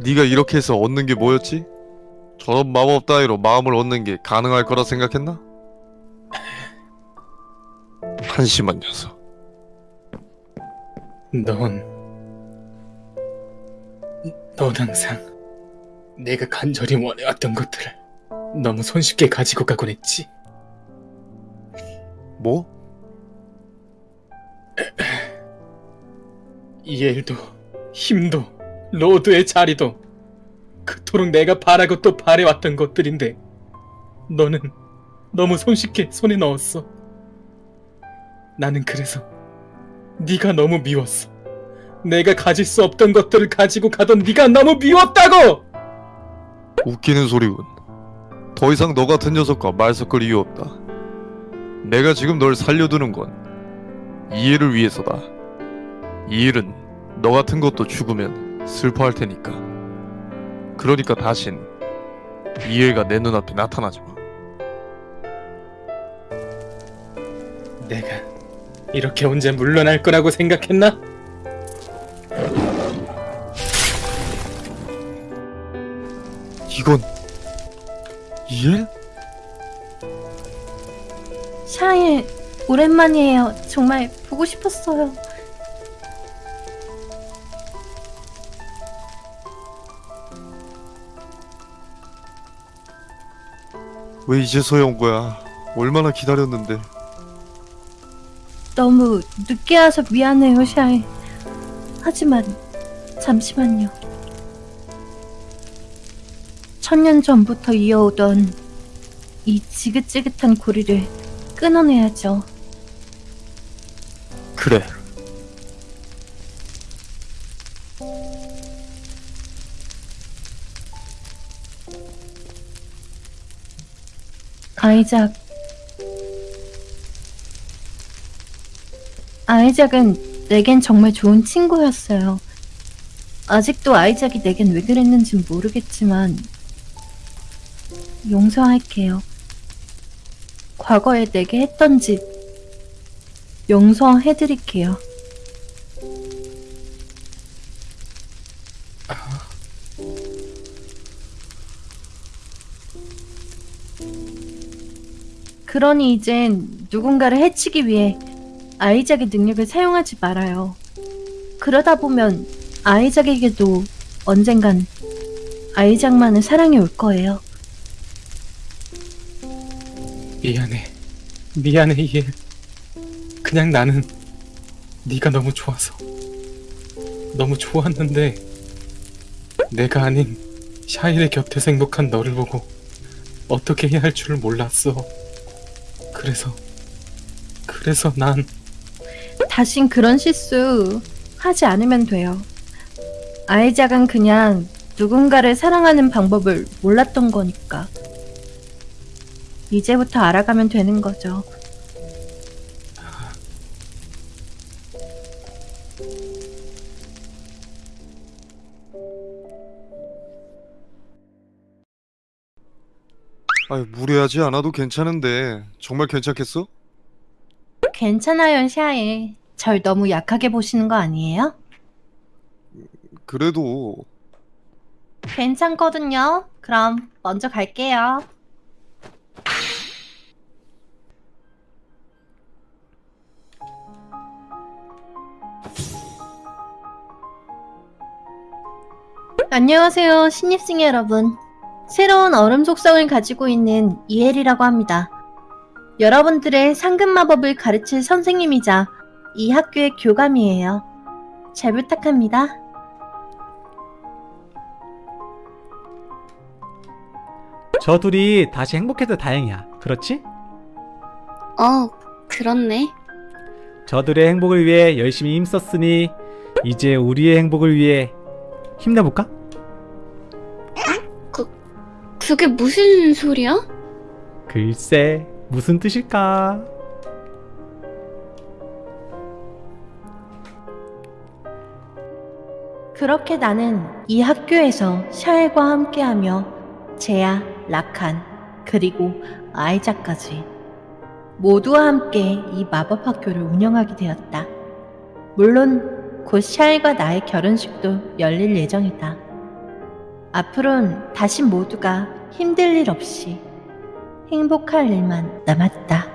네가 이렇게 해서 얻는 게 뭐였지? 저런 마법 따위로 마음을 얻는 게 가능할 거라 생각했나? 한심한 녀석. 넌, 넌 항상 내가 간절히 원해왔던 것들을 너무 손쉽게 가지고 가곤 했지. 뭐? 이엘도, 힘도, lord의 자리도 그토록 내가 바라고 또 바래왔던 것들인데 너는 너무 손쉽게 손에 넣었어. 나는 그래서 네가 너무 미웠어. 내가 가질 수 없던 것들을 가지고 가던 네가 너무 미웠다고! 웃기는 소리군. 더 이상 너 같은 녀석과 말 섞을 이유 없다. 내가 지금 널 살려두는 건 이해를 위해서다. 이해는 너 같은 것도 죽으면 슬퍼할 테니까. 그러니까 다신 이해가 내 눈앞에 나타나지 마. 내가 이렇게 혼자 물러날 거라고 생각했나? 이건 이해? 샤일, 오랜만이에요. 정말 보고 싶었어요. 왜 이제서야 온 거야? 얼마나 기다렸는데. 너무 늦게 와서 미안해요, 샤일. 하지만 잠시만요. 천년 전부터 이어오던 이 지긋지긋한 고리를 끊어내야죠. 그래. 아이작. 아이작은 내겐 정말 좋은 친구였어요. 아직도 아이작이 내겐 왜 그랬는진 모르겠지만, 용서할게요. 과거에 내게 했던 짓, 용서해드릴게요. 그러니 이젠 누군가를 해치기 위해 아이작의 능력을 사용하지 말아요. 그러다 보면 아이작에게도 언젠간 아이작만의 사랑이 올 거예요. 미안해. 미안해, 이엘. 그냥 나는 네가 너무 좋아서. 너무 좋았는데 내가 아닌 샤일의 곁에서 행복한 너를 보고 어떻게 해야 할 줄을 몰랐어. 그래서 그래서 난 다신 그런 실수 하지 않으면 돼요. 아이작은 그냥 누군가를 사랑하는 방법을 몰랐던 거니까. 이제부터 알아가면 되는 거죠. 아유, 무리하지 않아도 괜찮은데 정말 괜찮겠어? 괜찮아요, 샤에. 절 너무 약하게 보시는 거 아니에요? 그래도 괜찮거든요. 그럼 먼저 갈게요. 안녕하세요, 신입생 여러분. 새로운 얼음 속성을 가지고 있는 이엘이라고 합니다. 여러분들의 상금 마법을 가르칠 선생님이자 이 학교의 교감이에요. 잘 부탁합니다. 저 둘이 다시 행복해서 다행이야. 그렇지? 어, 그렇네. 저들의 행복을 위해 열심히 힘썼으니 이제 우리의 행복을 위해 힘내볼까? 그게 무슨 소리야? 글쎄 무슨 뜻일까? 그렇게 나는 이 학교에서 샤엘과 함께하며 제야, 라칸, 그리고 아이자까지 모두와 함께 이 마법 학교를 운영하게 되었다. 물론 곧 샤엘과 나의 결혼식도 열릴 예정이다. 앞으론 다시 모두가 힘들 일 없이 행복할 일만 남았다.